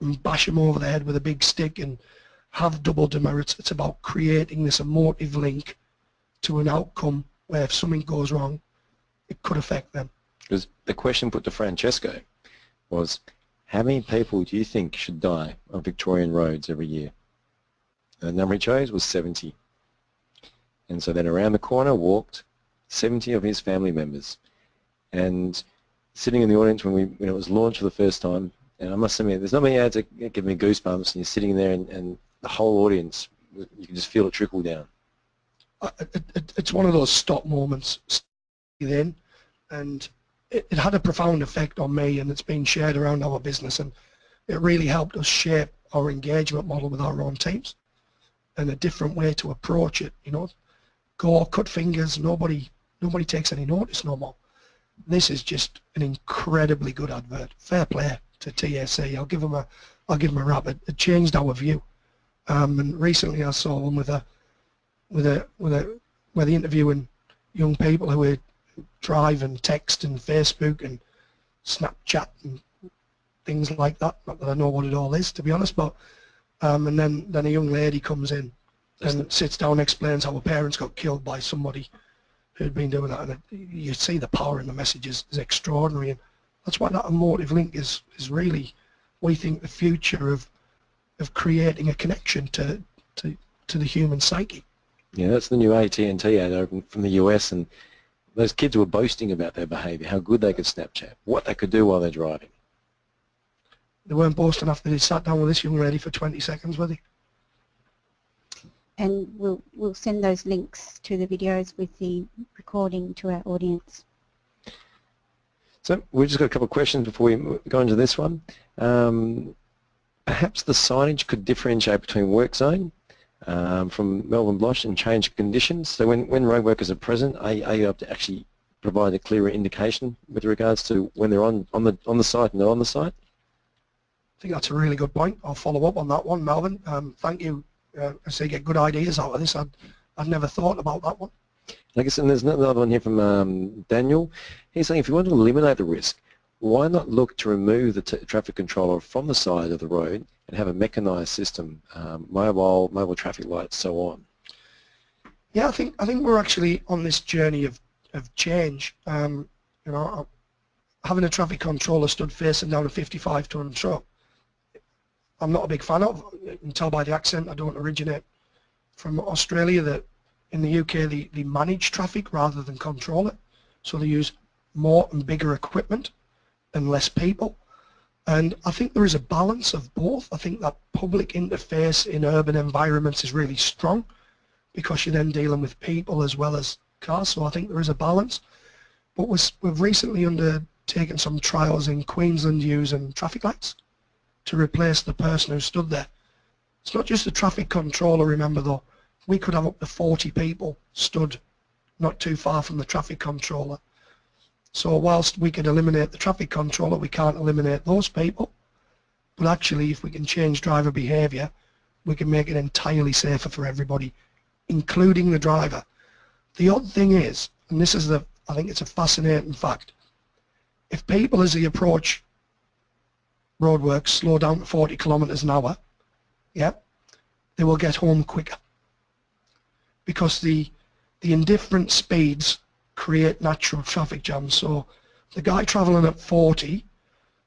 and bash them over the head with a big stick and have double demerits. It's about creating this emotive link to an outcome where if something goes wrong, it could affect them. Because the question put to Francesco was, how many people do you think should die on Victorian roads every year? And the number he chose was 70. And so then around the corner walked 70 of his family members and sitting in the audience when we when it was launched for the first time, and I must admit, there's not many ads that give me goosebumps, and you're sitting there, and, and the whole audience, you can just feel it trickle down. It, it, it's one of those stop moments then, and it, it had a profound effect on me, and it's been shared around our business, and it really helped us shape our engagement model with our own teams and a different way to approach it. You know, go cut fingers. Nobody nobody takes any notice no more this is just an incredibly good advert. Fair play to TAC. I'll give them a, I'll give them a rap. It, it changed our view. Um, and recently I saw one with a, with a, with a, where they interviewing young people who are drive and text and Facebook and Snapchat and things like that. Not that I know what it all is, to be honest, but um, and then then a young lady comes in and sits down and explains how her parents got killed by somebody who'd been doing that, and it, you see the power in the messages is extraordinary. And That's why that emotive link is, is really, we think, the future of, of creating a connection to, to, to the human psyche. Yeah, that's the new AT&T ad from the US, and those kids were boasting about their behaviour, how good they could Snapchat, what they could do while they're driving. They weren't boasting after they sat down with this young lady for 20 seconds, were they? And we'll, we'll send those links to the videos with the recording to our audience. So we've just got a couple of questions before we go into this one. Um, perhaps the signage could differentiate between work zone um, from Melvin Blosh and change conditions. So when, when road workers are present, are, are you able to actually provide a clearer indication with regards to when they're on, on, the, on the site and not on the site? I think that's a really good point. I'll follow up on that one, Melvin. Um, thank you. Uh, I say you get good ideas out of this. I'd, I'd never thought about that one. I guess, and there's another one here from um, Daniel. He's saying if you want to eliminate the risk, why not look to remove the traffic controller from the side of the road and have a mechanized system, um, mobile, mobile traffic lights, so on? Yeah, I think I think we're actually on this journey of of change. Um, you know, having a traffic controller stood facing down a 55 ton truck, I'm not a big fan of. You can tell by the accent I don't originate from Australia that in the UK they, they manage traffic rather than control it. So they use more and bigger equipment and less people. And I think there is a balance of both. I think that public interface in urban environments is really strong because you're then dealing with people as well as cars. So I think there is a balance. But we've recently undertaken some trials in Queensland using traffic lights to replace the person who stood there. It's not just the traffic controller, remember though. We could have up to 40 people stood not too far from the traffic controller so whilst we can eliminate the traffic controller, we can't eliminate those people. But actually, if we can change driver behaviour, we can make it entirely safer for everybody, including the driver. The odd thing is, and this is the, I think it's a fascinating fact, if people as they approach roadworks slow down to 40 kilometres an hour, yeah, they will get home quicker. Because the, the indifferent speeds create natural traffic jams. So the guy travelling at 40,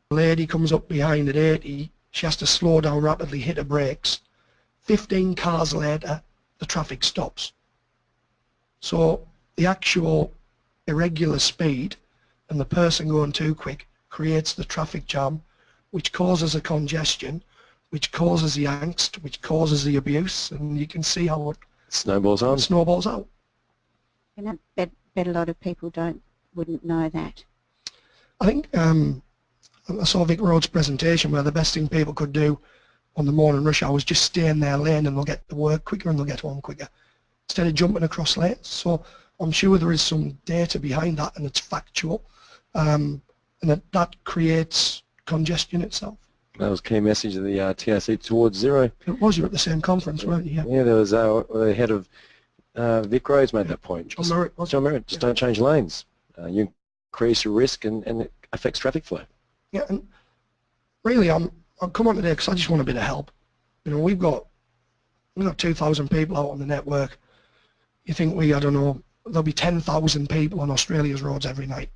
the lady comes up behind at 80, she has to slow down rapidly, hit her brakes. 15 cars later, the traffic stops. So the actual irregular speed and the person going too quick creates the traffic jam, which causes a congestion, which causes the angst, which causes the abuse, and you can see how it snowballs on. Snowballs out. And I bet bet a lot of people don't wouldn't know that. I think um, I saw Vic Road's presentation where the best thing people could do on the morning rush hour was just stay in their lane and they'll get to work quicker and they'll get home quicker instead of jumping across lanes. So I'm sure there is some data behind that and it's factual um, and that, that creates congestion itself. That was key message of the uh, TRC towards zero. It was, you were at the same conference, weren't you? Yeah, yeah there was uh, the head of uh, Vic Roads made that point. John Merritt. John Merritt, just yeah. don't change lanes. Uh, you increase your risk and, and it affects traffic flow. Yeah, and really I'm, I'll come on today because I just want a bit of help. You know, we've got, we've got 2,000 people out on the network. You think we, I don't know, there'll be 10,000 people on Australia's roads every night.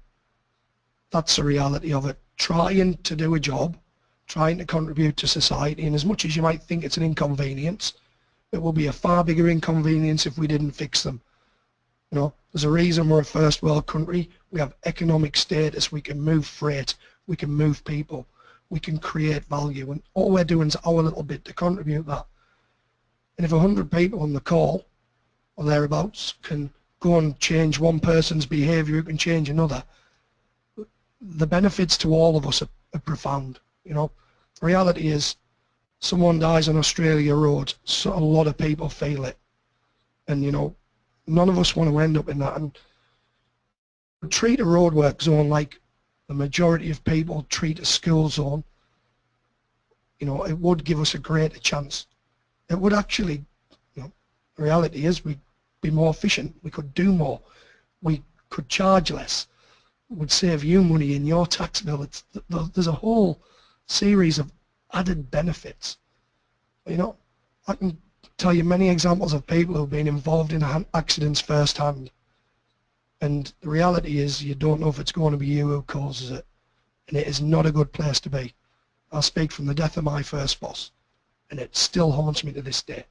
That's the reality of it. Trying to do a job, trying to contribute to society, and as much as you might think it's an inconvenience, it will be a far bigger inconvenience if we didn't fix them. You know, there's a reason we're a first world country. We have economic status. We can move freight. We can move people. We can create value. And all we're doing is our little bit to contribute that. And if 100 people on the call or thereabouts can go and change one person's behaviour, who can change another, the benefits to all of us are, are profound. You know, the reality is someone dies on Australia Road, so a lot of people feel it. And, you know, none of us want to end up in that. And treat a roadwork zone like the majority of people treat a school zone, you know, it would give us a greater chance. It would actually, you know, the reality is we'd be more efficient. We could do more. We could charge less. It would save you money in your tax bill. It's, there's a whole series of added benefits. You know, I can tell you many examples of people who've been involved in accidents firsthand. And the reality is you don't know if it's going to be you who causes it. and it is not a good place to be. I speak from the death of my first boss, and it still haunts me to this day.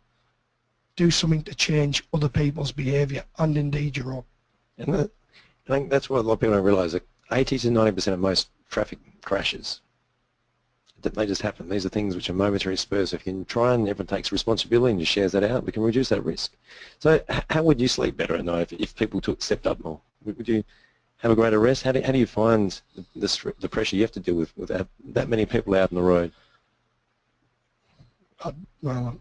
Do something to change other people's behaviour and indeed your own. And I think that's what a lot of people don't realise, that 80 to 90% of most traffic crashes, they just happen. These are things which are momentary spurs. If you can try and everyone takes responsibility and just shares that out, we can reduce that risk. So how would you sleep better at night if, if people took stepped up more? Would you have a greater rest? How do, how do you find the, the, pressure you have to deal with with that, that many people out on the road? I, well,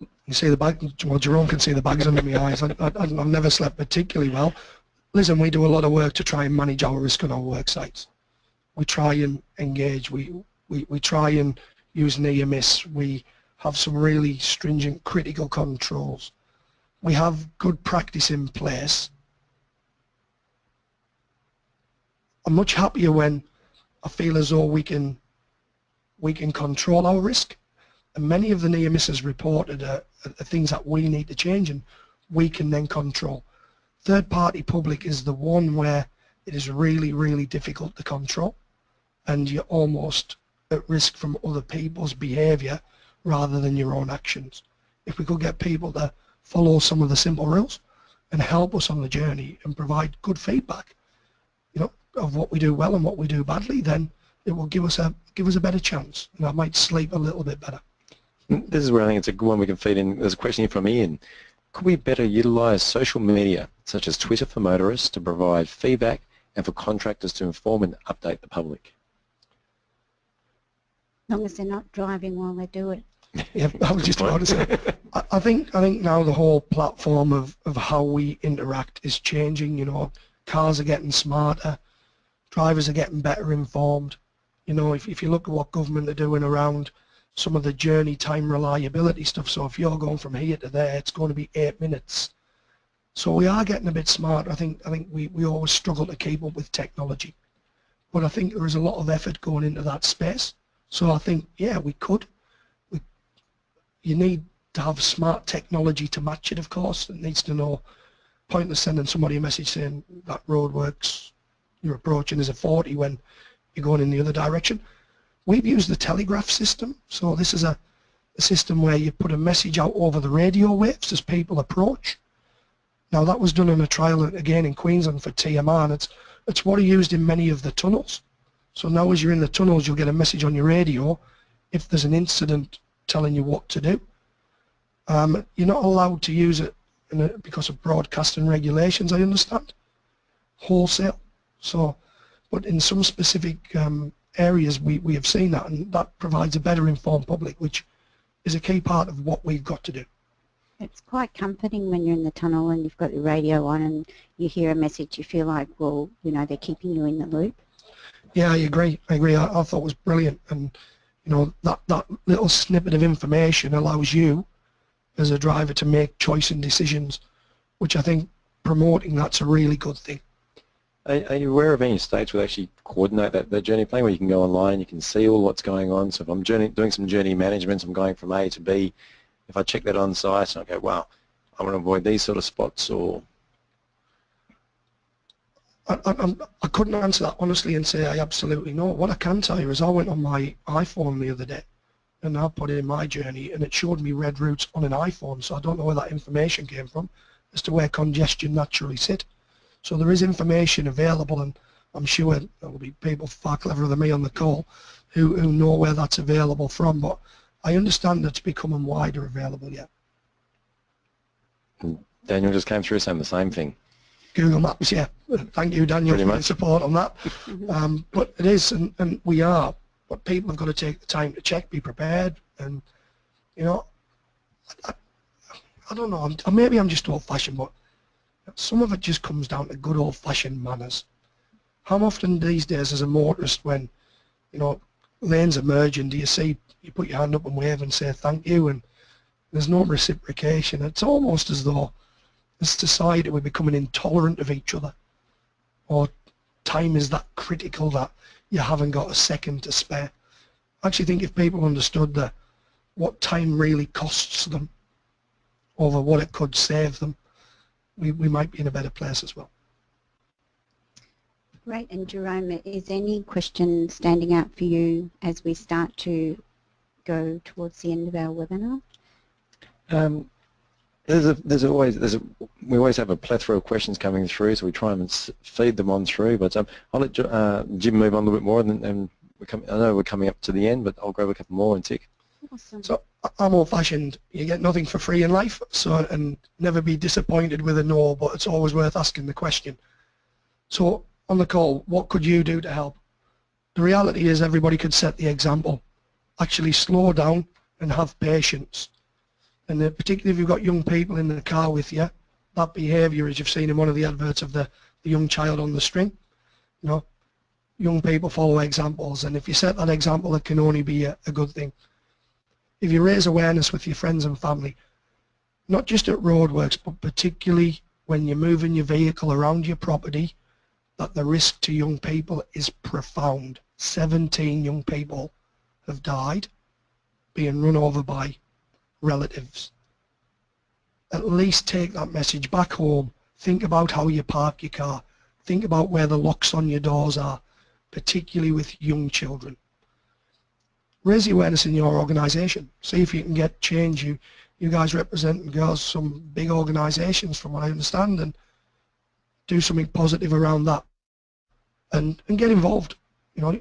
uh, you see the bag, well, Jerome can see the bags under my eyes. I, I, I've never slept particularly well. Listen, we do a lot of work to try and manage our risk on our work sites. We try and engage. We, we, we try and use near miss. We have some really stringent critical controls. We have good practice in place. I'm much happier when I feel as though we can we can control our risk. And many of the near misses reported are, are things that we need to change and we can then control. Third party public is the one where it is really, really difficult to control and you're almost at risk from other people's behaviour rather than your own actions. If we could get people to follow some of the simple rules and help us on the journey and provide good feedback, you know, of what we do well and what we do badly, then it will give us a give us a better chance, and I might sleep a little bit better. Mm, this is where I think it's a good one we can feed in. There's a question here from Ian. Could we better utilise social media, such as Twitter for motorists, to provide feedback and for contractors to inform and update the public? As long as they're not driving while they do it. Yeah, I was just about to say. I, I think I think now the whole platform of, of how we interact is changing. You know, cars are getting smarter, drivers are getting better informed. You know, if, if you look at what government are doing around some of the journey time reliability stuff, so if you're going from here to there, it's going to be eight minutes. So we are getting a bit smart. I think I think we, we always struggle to keep up with technology. But I think there is a lot of effort going into that space. So I think, yeah, we could. We, you need to have smart technology to match it, of course. It needs to know, pointless sending somebody a message saying that road works, you're approaching as a 40 when you're going in the other direction. We've used the telegraph system. So this is a, a system where you put a message out over the radio waves as people approach. Now that was done in a trial again in Queensland for TMR and it's, it's what are used in many of the tunnels. So now as you're in the tunnels, you'll get a message on your radio if there's an incident telling you what to do. Um, you're not allowed to use it a, because of broadcasting regulations, I understand, wholesale. So, but in some specific um, areas, we, we have seen that, and that provides a better informed public, which is a key part of what we've got to do. It's quite comforting when you're in the tunnel and you've got your radio on and you hear a message, you feel like, well, you know, they're keeping you in the loop. Yeah, I agree. I agree. I, I thought it was brilliant, and you know that that little snippet of information allows you, as a driver, to make choice and decisions, which I think promoting that's a really good thing. Are, are, you aware of any states where actually coordinate that, that journey plan where you can go online, you can see all what's going on? So if I'm journey, doing some journey management, I'm going from A to B, if I check that on site and I go, wow, I want to avoid these sort of spots or I, I, I, couldn't answer that honestly and say I absolutely know. What I can tell you is I went on my iPhone the other day and I put in my journey and it showed me red routes on an iPhone so I don't know where that information came from as to where congestion naturally sit. So there is information available and I'm sure there will be people far cleverer than me on the call who, who know where that's available from but I understand it's becoming wider available yet. Daniel just came through saying the same thing. Google Maps, yeah. Thank you, Daniel, Pretty for much. support on that. Um, but it is, and, and we are. But people have got to take the time to check, be prepared, and you know, I, I don't know. I'm, maybe I'm just old-fashioned, but some of it just comes down to good old-fashioned manners. How often these days, as a motorist, when you know lanes are merging, do you see you put your hand up and wave and say thank you, and there's no reciprocation. It's almost as though as society we're becoming intolerant of each other or time is that critical that you haven't got a second to spare. I actually think if people understood that what time really costs them over what it could save them, we, we might be in a better place as well. Great. And Jerome, is any question standing out for you as we start to go towards the end of our webinar? Um, there's a, there's always there's a, we always have a plethora of questions coming through, so we try and feed them on through. But um, I'll let uh, Jim move on a little bit more, and, and come, I know we're coming up to the end, but I'll grab a couple more and tick. Awesome. So I'm old-fashioned. You get nothing for free in life, so and never be disappointed with a no. But it's always worth asking the question. So on the call, what could you do to help? The reality is everybody could set the example. Actually slow down and have patience and uh, particularly if you've got young people in the car with you, that behaviour, as you've seen in one of the adverts of the, the young child on the string, you know, young people follow examples, and if you set that example, it can only be a, a good thing. If you raise awareness with your friends and family, not just at roadworks, but particularly when you're moving your vehicle around your property, that the risk to young people is profound. 17 young people have died being run over by relatives. At least take that message back home. Think about how you park your car. Think about where the locks on your doors are, particularly with young children. Raise the awareness in your organisation. See if you can get change. You, you guys represent and girls some big organisations from what I understand and do something positive around that and, and get involved. You know,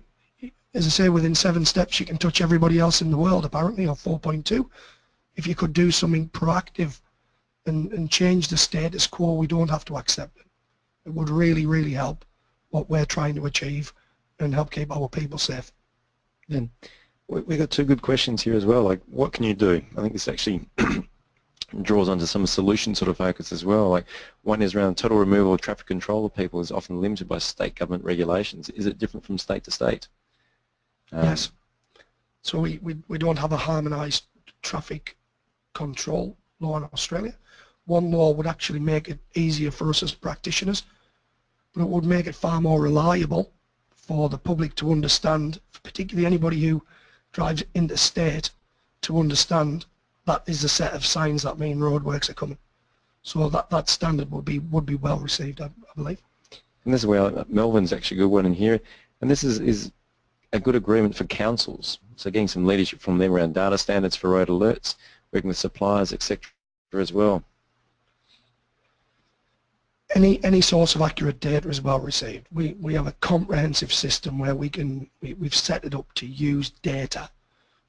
as I say, within seven steps you can touch everybody else in the world apparently, or 4.2 if you could do something proactive and, and change the status quo, we don't have to accept it. It would really, really help what we're trying to achieve and help keep our people safe. Then we we got two good questions here as well. Like, what can you do? I think this actually draws onto some solution sort of focus as well. Like, one is around total removal of traffic control of people is often limited by state government regulations. Is it different from state to state? Um, yes. So we, we, we don't have a harmonised traffic control law in Australia. One law would actually make it easier for us as practitioners, but it would make it far more reliable for the public to understand, particularly anybody who drives interstate, to understand that is a set of signs that mean roadworks are coming. So that, that standard would be would be well received, I, I believe. And this is where uh, Melvin's actually a good one in here. And this is, is a good agreement for councils. So getting some leadership from them around data standards for road alerts working with suppliers, etc. as well. Any any source of accurate data is well received. We we have a comprehensive system where we can we, we've set it up to use data,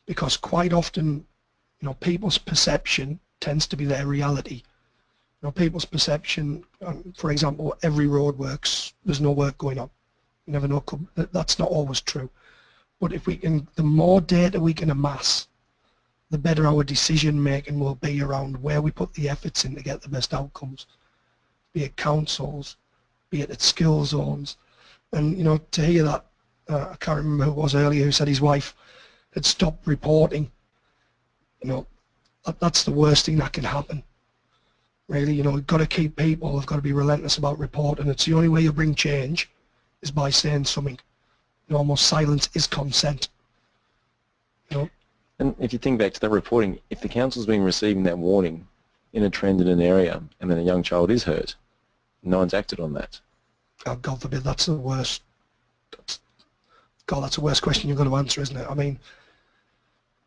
because quite often, you know, people's perception tends to be their reality. You know, people's perception, um, for example, every road works. There's no work going on. You never know. That's not always true. But if we can, the more data we can amass, the better our decision making will be around where we put the efforts in to get the best outcomes, be it councils, be it at school zones. And, you know, to hear that, uh, I can't remember who it was earlier who said his wife had stopped reporting, you know, that, that's the worst thing that can happen. Really, you know, we've got to keep people, they've got to be relentless about reporting. It's the only way you bring change is by saying something. You know, almost silence is consent. You know, and if you think back to that reporting, if the council's been receiving that warning in a trend in an area and then a young child is hurt, no one's acted on that. Oh, God forbid, that's the worst. God, that's the worst question you're going to answer, isn't it? I mean,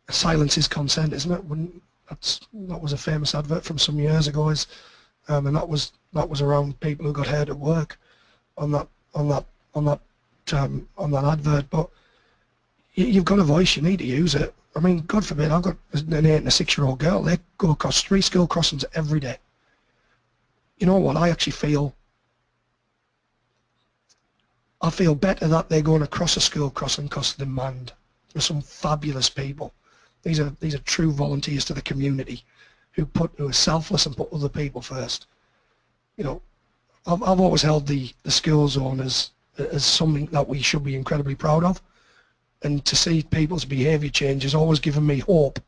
silence is consent, isn't it? That's that was a famous advert from some years ago, is, um, and that was that was around people who got hurt at work on that on that on that um, on that advert. But you, you've got a voice, you need to use it. I mean, God forbid, I've got an eight and a six-year-old girl. They go across three school crossings every day. You know what? I actually feel I feel better that they're going across a school crossing because of demand. There's some fabulous people. These are these are true volunteers to the community who put who are selfless and put other people first. You know, I've I've always held the the school zone as as something that we should be incredibly proud of and to see people's behaviour change has always given me hope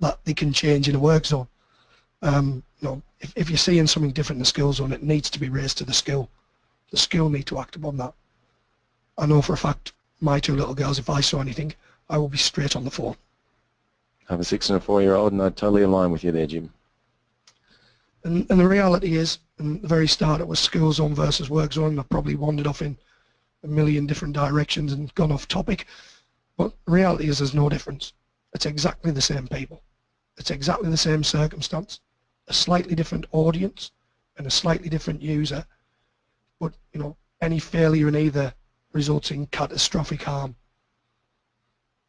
that they can change in a work zone. Um, you know, if, if you're seeing something different in the school zone, it needs to be raised to the school. The school need to act upon that. I know for a fact my two little girls, if I saw anything, I will be straight on the phone. I have a six and a four-year-old, and I totally align with you there, Jim. And, and the reality is, in the very start, it was school zone versus work zone. I probably wandered off in a million different directions and gone off topic. But reality is there's no difference. It's exactly the same people. It's exactly the same circumstance, a slightly different audience and a slightly different user. But, you know, any failure in either results in catastrophic harm.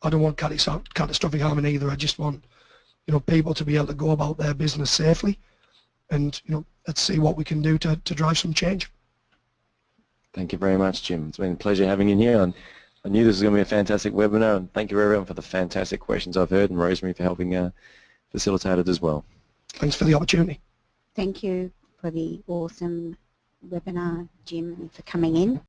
I don't want catastrophic harm in either. I just want, you know, people to be able to go about their business safely and, you know, let's see what we can do to, to drive some change. Thank you very much, Jim. It's been a pleasure having you here. And I knew this was going to be a fantastic webinar, and thank you everyone for the fantastic questions I've heard, and Rosemary for helping uh, facilitate it as well. Thanks for the opportunity. Thank you for the awesome webinar, Jim, and for coming in.